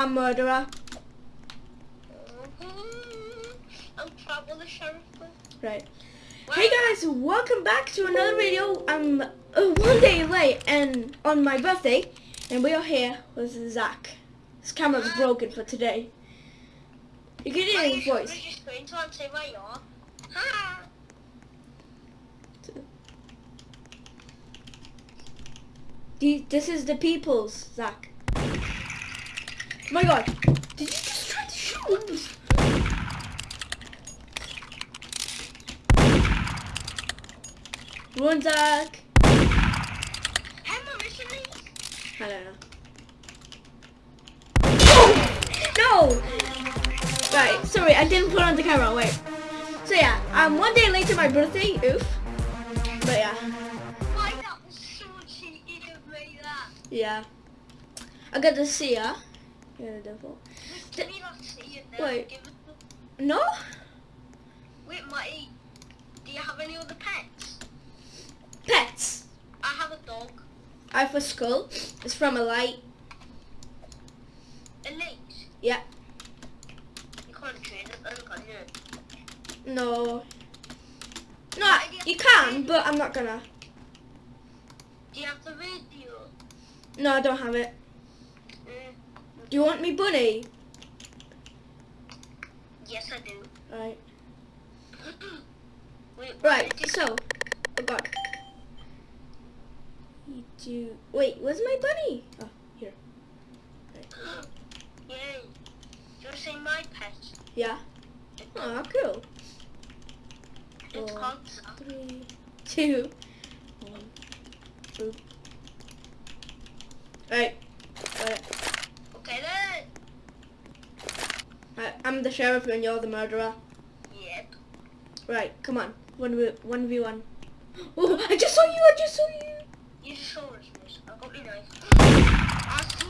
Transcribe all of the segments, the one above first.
a murderer. I'm trouble the sheriff. Right. Hey guys, welcome back to another video. I'm uh, one day late and on my birthday, and we are here with Zach. His camera's broken for today. You can hear his voice. Just going to and say where you are. Ha! The- This is the people's Zach. My God! Did you just try to shoot? me? Run, Zach. Hey, Mum, listen to me. I don't know. No! Right, sorry, I didn't put on the camera, wait. So yeah, I'm one day late to my birthday, oof. But yeah, Why that was so cheeky of me, that. yeah. I got to see ya. Yeah, the devil. Wait, can we not see it now? Wait. No? Wait, Matty, do you have any other pets? Pets. I have a dog. I have a skull. It's from a light. A leash. Yeah. You can't train it then, can you? No. No, I- you can, but I'm not gonna. Do you have the radio? No, I don't have it. Do you want me bunny? Yes, I do. Right. Wait, Right, so, oh god. You do, wait, where's my bunny? Oh, here. Yay. Do you see my pet? Yeah. Oh, cool. It's called. Three, two, one, boop. Right. Right. Okay then. right. I'm the sheriff and you're the murderer. Yep. Right, come on. One v one v one. Oh, I just saw you. I just saw you. You just saw us, miss. I got me knife. I see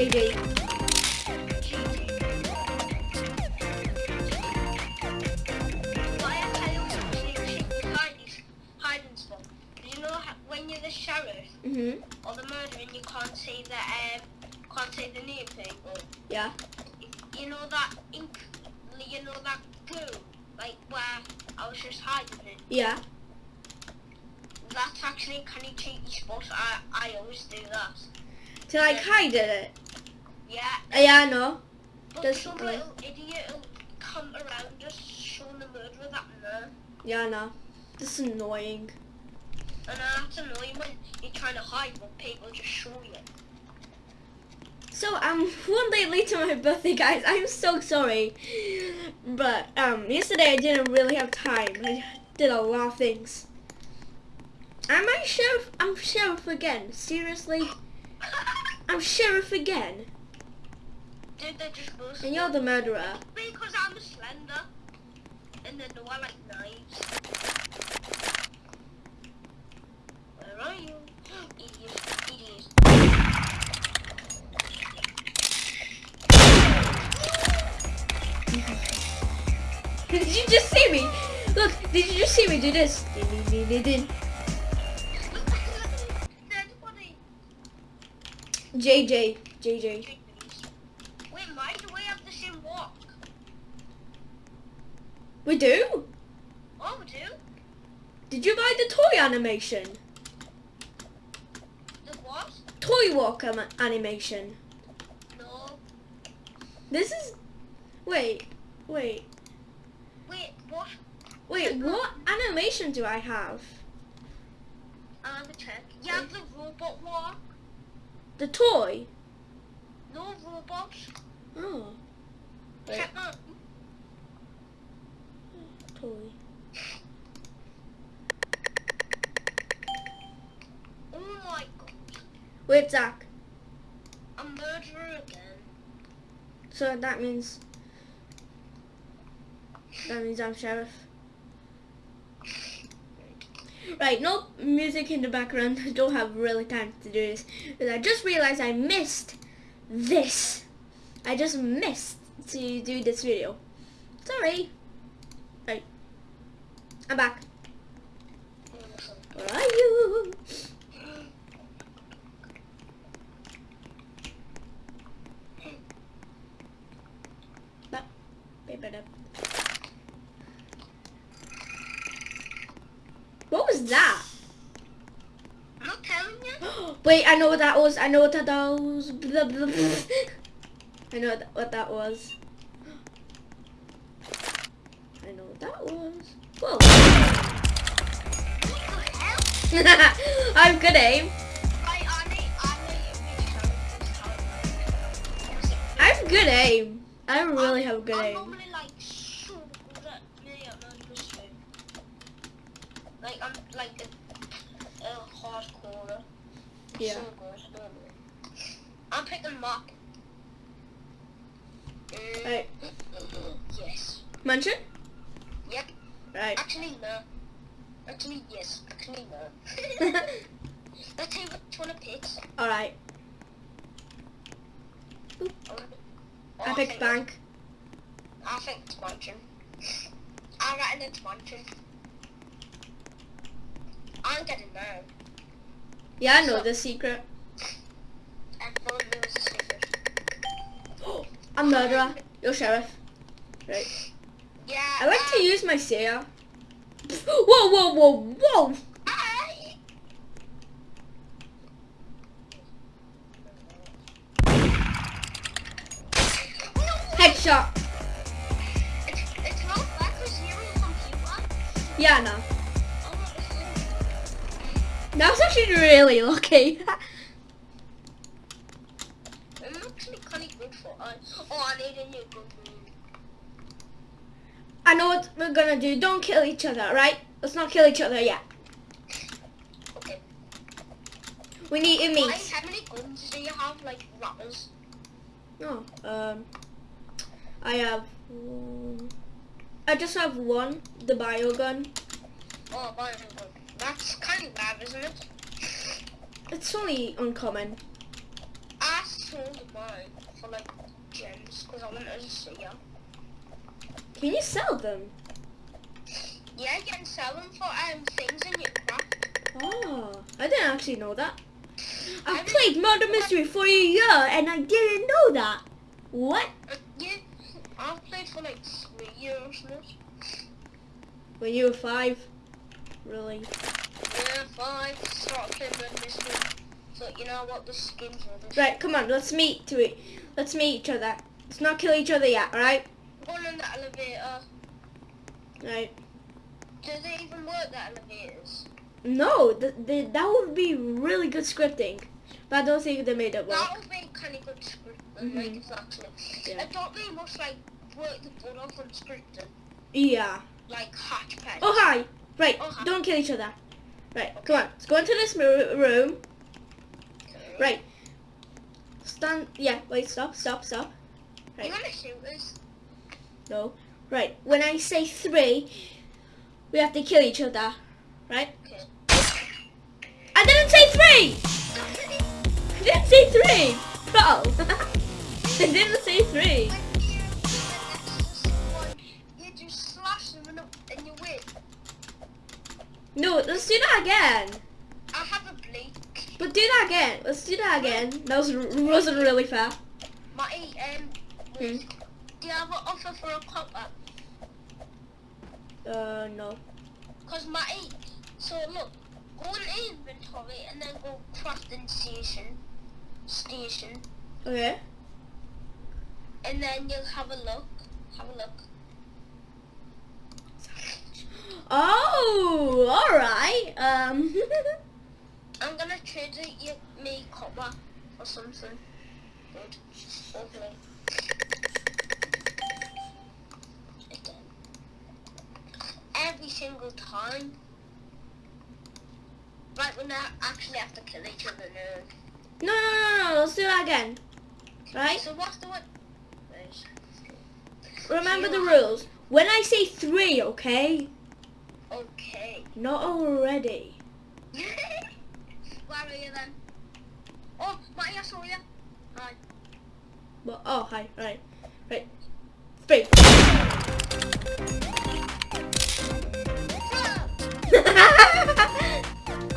you. JJ. Why I you something, hide this- hide and spot. You know when you're the sheriff Mhm. or the murderer and you can't the um, can't say the name thing. Yeah. You know that ink, you know that glue, like where I was just hiding it. Yeah. That's actually kind of cheeky spot. I I always do that. To like hide it. Yeah. Uh, yeah, I know. But Does- some uh, little idiot will come around just showing the murderer that there. Yeah, I know. This is annoying. And that's annoying when you're trying to hide but people just show you. So I'm one day late to my birthday, guys. I'm so sorry, but um, yesterday I didn't really have time. I did a lot of things. Am I sheriff? I'm sheriff again. Seriously, I'm sheriff again, Dude, they just and you're the murderer. Because I'm slender. And then no, I like knives. Where are you? Did you just see me? Look, did you just see me do this? JJ, JJ. Wait, why do we have the same walk? We do. Oh, we do? Did you buy the toy animation? The what? Toy walk animation. No. This is. Wait, wait, Wait, what? wait. What animation do I have? Have check. You have the robot walk. The toy. No robots. Oh. Check that. toy. Oh my god. Wait, Zach. A murderer again. So that means. That means I'm sheriff. Right, no music in the background. I don't have really time to do this. Because I just realized I missed this. I just missed to do this video. Sorry. Right. I'm back. Where are you? was that? I'm not telling you. Wait, I know what that was. I know what that was. Blah, blah, blah. I know what that- was. I know what that was. Whoa. I'm good aim. I'm good aim. I really have aim. so good too. Like I'm like a, a hardcore. Yeah. I'm picking Mark. Mm, Right. Yes. Munchkin? Yep. Right. Actually no. Actually yes. Actually no. Let's see which one it picks. Alright. Oh, I I picked think- bank. I think it's Munchkin. I reckon it's Munchkin. I'm getting now. Yeah, I know the secret. I it was a secret. I'm murderer. You're sheriff. Right. Yeah. I like to um, use my seer. Whoa, whoa, whoa, whoa! Really lucky. I'm actually kind of good for Oh, I need a new gun. I know what we're gonna do. Don't kill each other, right? Let's not kill each other yet. Okay. We need to Why, how many guns do you have? Like rappers? Oh, um, I have. Um, I just have one, the bio gun. Oh, is good. That's kind of bad, isn't it? It's only uncommon. I sold mine for like gems because I wanted to see them. Can you sell them? Yeah, you can sell them for um things in your craft. Oh, I didn't actually know that. I I've played Murder Mystery for a year and I didn't know that. What? Uh, yeah, I've played for like three years now. When you were five? Really? Five. Started playing Red Mystery. So you know what the skins are. This. Right, come on, let's meet to it. Let's meet each other. Let's not kill each other yet, alright? Going in the elevator. Right. Do they even work the elevators? No, th- th- that would be really good scripting. But I don't think they made it work. That would be kind of good scripting, like Mhm. it's actually. Yeah. I don't they must like work the butt off on scripting, Yeah. like hatch pets. Oh, hi. Right, Oh, hi. don't kill each other. Right, come on. Let's go into this room. Right. Stand. Yeah, wait, stop, stop, stop. You wanna shoot us? No. Right, when I say three, we have to kill each other. Right? Okay. I didn't say three! Oh. I didn't say three! Oh. I didn't say three. No, let's do that again. I have a blade. But do that again. Let's do that again. That was, wasn't really fair. Matty, um, Hmm. do you have an offer for a pop-up? Uh, no. Cause Matty, so look, go in inventory and then go crafting station, station, Okay. and then you'll have a look. Have a look. Oh, alright. Um, I'm gonna trade you, me copper for something good. Hopefully. Again. Every single time. Right, we now actually have to kill each other now. no, no, no, no. Let's do that again. Right? So what's the one? Right. Remember the rules. When I say three, okay? Not already. Where are you then? Oh, Matty, I saw you. Hi. Well, oh, hi. Right. Right. Three. I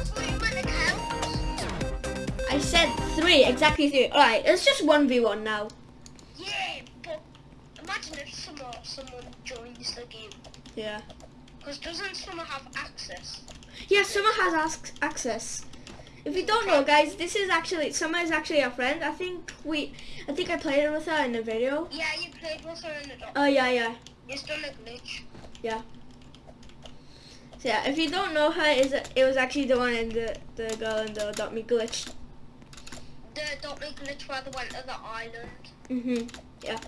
thought you meant account. I said three. Exactly three. Alright, it's just 1v1 now. Yeah, but imagine if someone, someone joins the game. Yeah. Because doesn't Summer have access? Yeah, Summer has ac- access. If you don't know, guys, this is actually Summer is actually our friend. I think we, I think I played with her in the video. Yeah, you played with her in the. Oh yeah, yeah, It's done a glitch. Yeah. So yeah. If you don't know her, is it was actually the one in the the girl in the Adopt Me glitch. The Adopt Me glitch where they went to the island. Mhm. Yeah.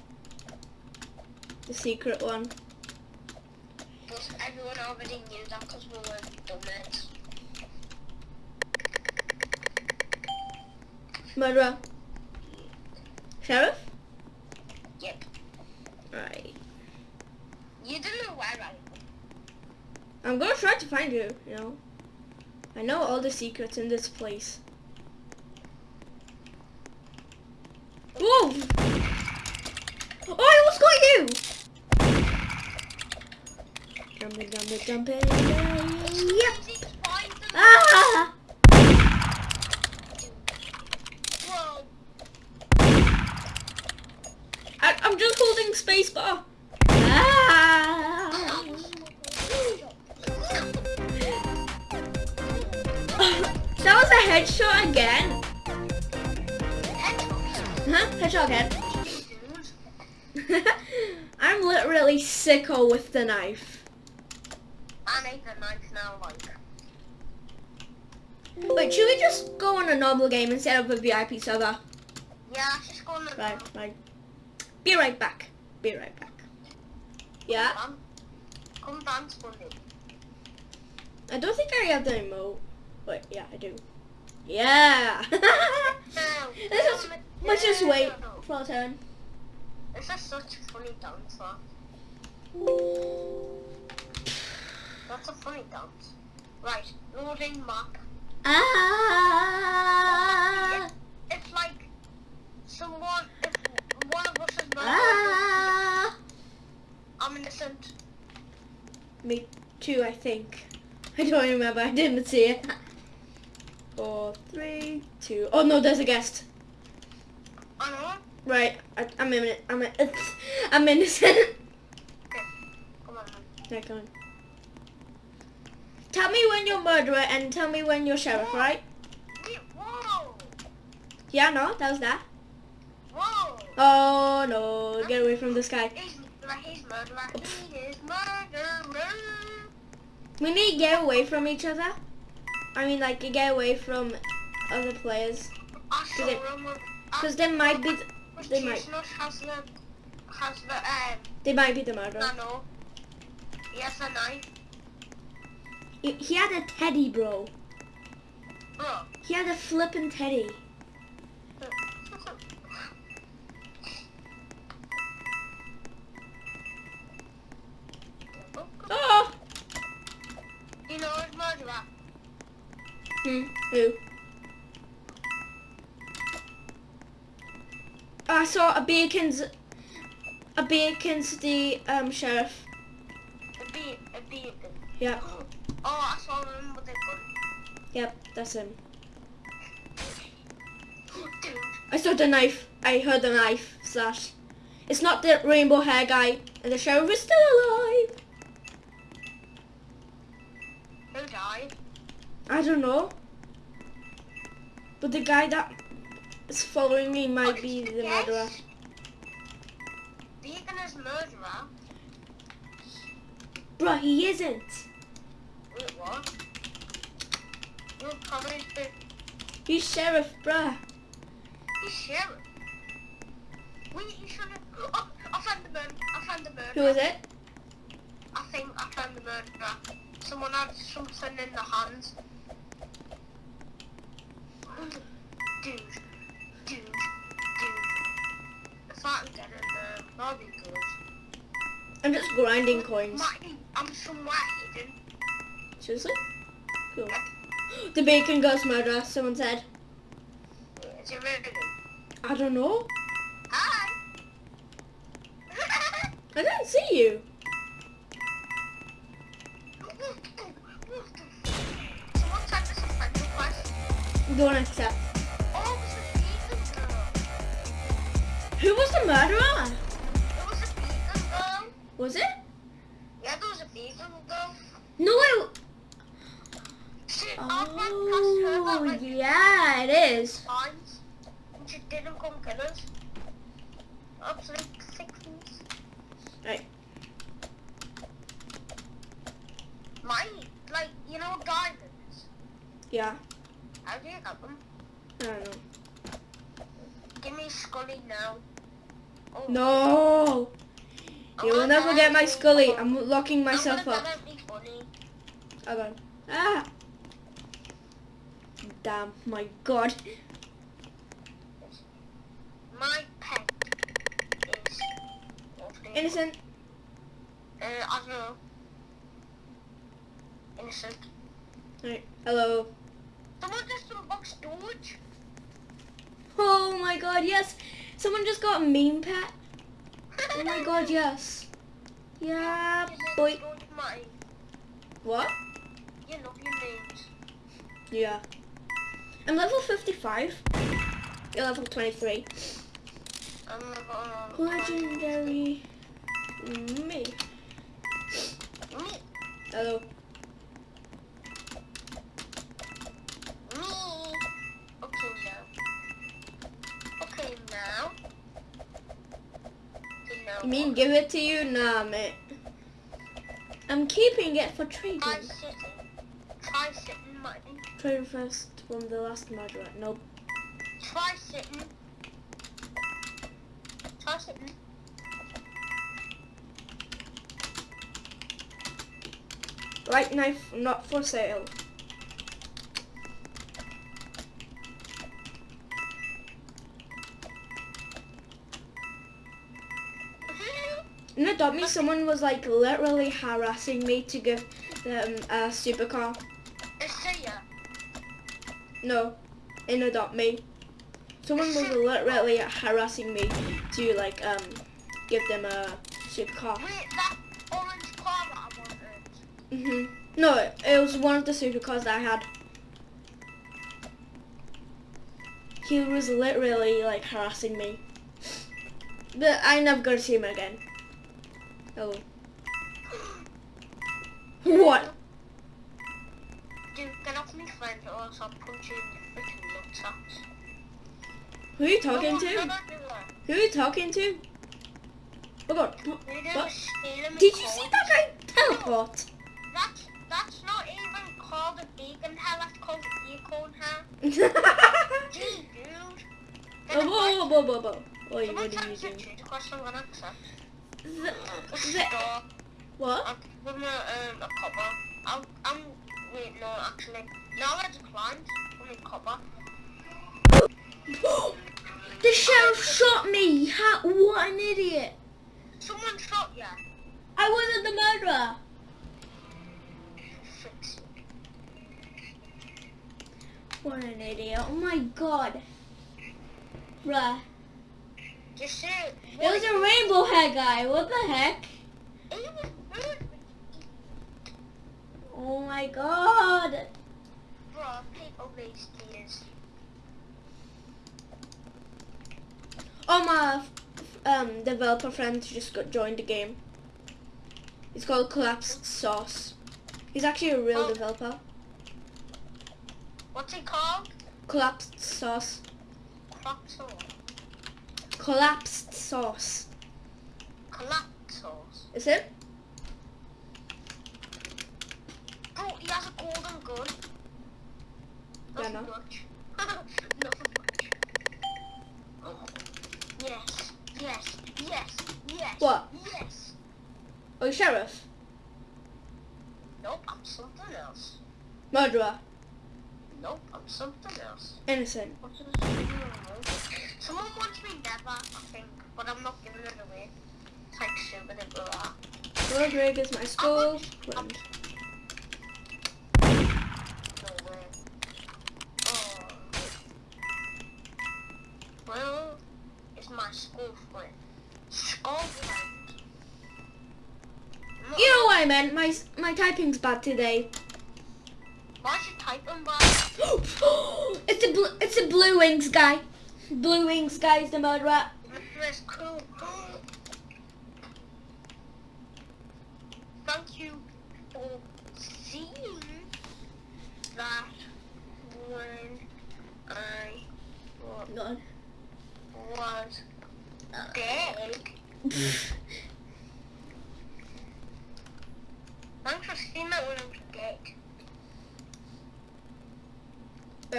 The secret one. But everyone already knew that because we were dumbass. Murderer. Sheriff. Yep. Right. You didn't know where I. I'm gonna try to find you. You know. I know all the secrets in this place. Whoa! Oh, I almost got you! Jumping, jumping, jumping. Yep. Ah! I, I'm just holding spacebar. Ah! that was a headshot again. Huh? Headshot again. I'm literally sicko with the knife. I need the knife now, like. Wait, should we just go on a normal game and set up a VIP server? Yeah, let's just go on the Right, right. Be right back. Be right back. Yeah, Come, dance for me. I don't think I have the remote. Wait, yeah, I do. Yeah. Let's just, let's just wait for a turn. This is such a funny dance? That's a funny dance. Right, loading map. Ah, If like someone, if one of us is murdered, ah. I'm innocent. Me too, I think. I don't remember. I didn't see it. Four, three, two. Oh no, there's a guest. I know. Right, I, I'm in. I'm in, I'm innocent. Come on. Okay, come on. Tell me when you're murderer and tell me when you're sheriff, right? Yeah, no, that was that. whoa. Oh no, get away from this guy. He's, he's murderer. He is murderer. We need to get away from each other. I mean, like, get away from other players. I saw it- him with. Because they might be, they might- has the has the um they might be the murderer. has a knife. He, he had a teddy, bro. Bro. He had a flippin' teddy. Oh! you know his murderer. Hmm, who? I saw a beacon's, a beacon's the um sheriff. A be a beacon. Yep, yep, that's him. I saw the knife. I heard the knife slash. It's not the rainbow hair guy, and the sheriff is still alive. who died? I don't know. But the guy that is following me might Oh, be the guess? murderer. Beacon is murderer. Bruh, he isn't. Wait, what? The He's sheriff, bruh. he's sheriff. Wait, you should have. Oh, I found the murderer. I found the murderer. Who is it? I think I found the murderer. Someone had something in their hands. Dude, dude, dude. If I can get in there, that'd be good. I'm just grinding coins. I'm somewhere hidden. Seriously? Cool. The bacon ghost murderer, someone said. Is it really? I don't know. Hi. I didn't see you. Someone sent us a friend. Don't accept. Oh, it was a vegan girl. Who was the murderer? It was a vegan girl. Was it? Yeah, there was a vegan girl. No, it... our friend passed her Oh, like yeah, it is. times, and she didn't come kill us. Absolute sickness. Right. My, like, you know, diamonds. Yeah, How do you get them? I don't know. Give me Scully now. Oh, No! I'm You will never get get my Scully. I'm locking myself I'm myself gonna up. get me funny. Hold on. Ah! Damn, my god. My pet is. Innocent. Uh, I don't know. Innocent. Right. Hello. Someone just unboxed storage. Oh my god, yes. Someone just got a meme pet. Oh my god, yes. Yeah, boy. What? You love your names. Yeah. I'm level 55. You're level 23. I'm gonna. Uh, Legendary me. Me. Hello. Me. Okay now. Okay now. Okay now. You mean give it to you? Nah, mate. I'm keeping it for trading. sitting. Try sitting. Trade first from the last module. Nope. Try sitting. Try sitting. Right knife not for sale. In Adopt Me, someone was like literally harassing me to give them um, a supercar. No, in Adopt Me. Someone was literally harassing me to like um give them a supercar. Wait, that orange car that I wanted. Mhm. No, it was one of the supercars that I had. He was literally like harassing me. But I never gonna see him again. Oh. What? Dude, get off me friend or else I'll punch you in your freaking nuts. Who are you talking to? Who are you talking to? Oh god. What? were stealing me Did you see that guy teleport? That's that's not even called a beacon hair, that's called an acorn hair. oh, Gee, dude. whoa, whoa, whoa, whoa, whoa. Oi, what are you doing? tweet across I'm gonna accept. The, the, what? Him a, um, a copper. I'll, I'm, wait, no, actually. Now I declined. Give me copper. the sheriff shot me. Ha, what an idiot. Someone shot ya. I wasn't the murderer. What an idiot. Oh my god. Bruh. Just it. It was a rainbow hair guy. What the heck? It was rude. Oh my god. Bro, people these days. Oh my um developer friend just got joined the game. He's called Collapsed Sauce. He's actually a real Oh. developer. What's it called? Collapsed Sauce. Cracked sauce. Collapsed Sauce. Collapsed sauce. Is it? Bro, he has a golden gun. Yeah, no. much. Nothing much. Oh. Yes, yes, yes, yes. What? Yes. Oh, sheriff. Nope, I'm something else. Murderer. Nope, I'm something else. Innocent. What's this video about? Someone wants me never, I think, but I'm not giving it away. It's like super duper rare. Rodrigue is my school friend. No way. Oh. Well, it's my school friend. School friend. You know what I meant. My my typing's bad today. Why is you typing by? it's a bl- it's a blue wings guy. Blue wings guy is the murderer. That's cool. Thank you for seeing. that when I wa- God. was big. Thanks for seeing that when I was big.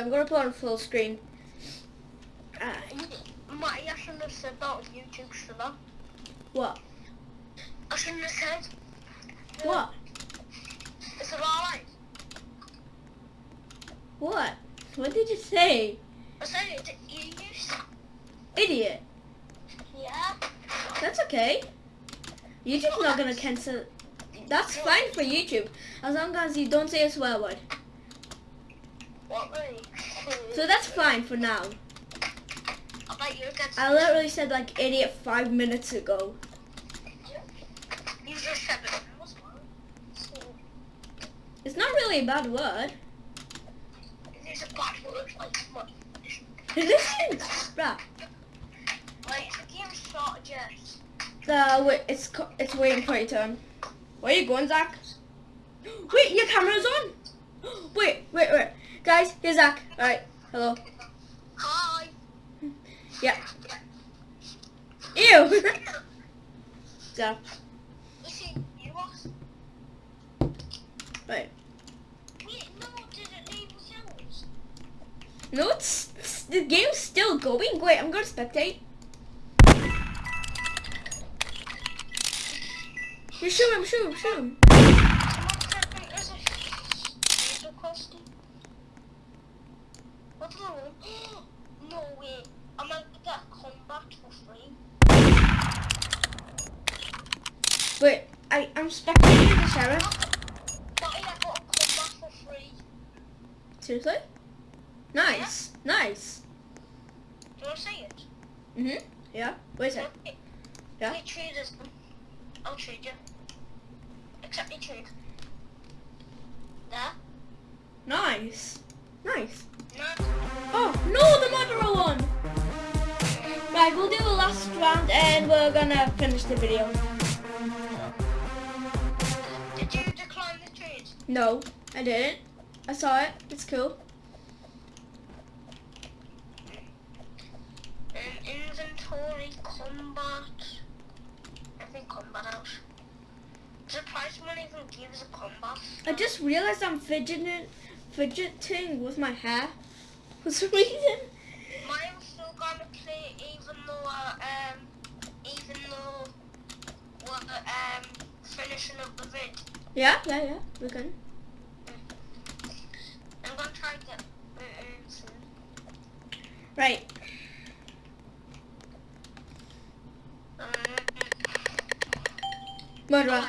I'm gonna put on full screen. Uh, Matt, I shouldn't have said that on YouTube, should I? what? I shouldn't have said. What? Is it alright? What? What did you say? I said it. You used. Idiot. Okay. YouTube's not gonna cancel. That's fine for YouTube, as long as you don't say a swear word. So that's fine for now. I literally said like idiot five minutes ago. It's not really a bad word. it is a bad word. Like, what? It isn't. Right. Like, the game started just. The wait, it's it's waiting for your turn. Where are you going, Zach? Wait, your camera's on. Wait, wait, wait, guys. Here's Zach. All right. Hello. Hi. Yeah. Ew. Zach. You see. Right. Wait, no, did it leave yourselves? No, it's, it's the game's still going. Wait, I'm gonna spectate. You shoot him, shoot him, shoot him. Someone said there is a user question. What's the one? No way. I might get combat for free. Wait, I I'm spectating the sheriff. But I got combat for free. Seriously? Nice, nice. Do you want to say it? Mhm. Yeah. Wait a sec. Yeah? We trade us. I'll trade you. Accept me trade. There. Nice. Nice. No. Oh no, the murderer won. Right, we'll do the last round and we're gonna finish the video. Did you decline the trade? No, I didn't. I saw it. It's cool. Um, inventory, combat. I think combat out. The even give us a combat. I just realized I'm fidgeting, fidgeting with my hair for some reason. Mine's still gonna play even though, uh, um, even though we're um finishing up the vid. Yeah, yeah, yeah. We can. I'm gonna try to get it soon. Right. Um, Murderer.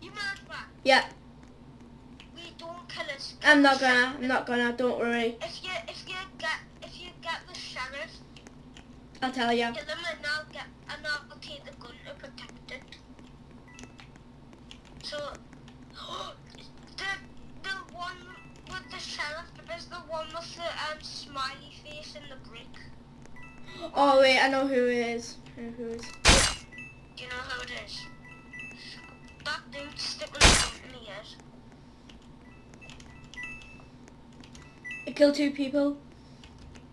You murderer. Yeah. We don't kill us. I'm not gonna. I'm not gonna. Don't worry. If you if you get if you get the sheriff, I'll tell you. them and I'll get and I'll take the gun to protect it. So the the one with the sheriff is the one with the um smiley face and the brick. Oh wait, I know who it is. I know who it is. Do you know how it is? That dude sticking the gun in the ears. I killed two people.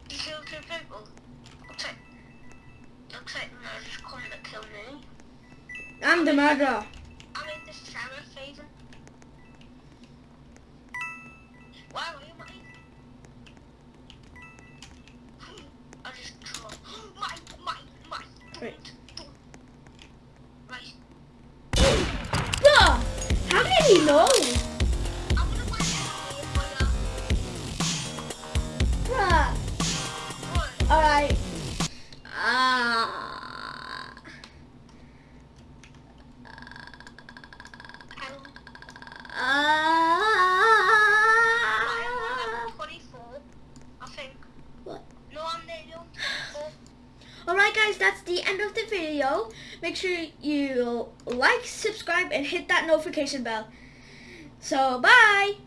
You killed two people. Looks like looks like they're just coming to kill me. I'm the murderer. I mean the sheriff even. Why were you mine? I just draw. Mine, mine, mine. Right. Right. Bruh! How did notification bell. So, bye!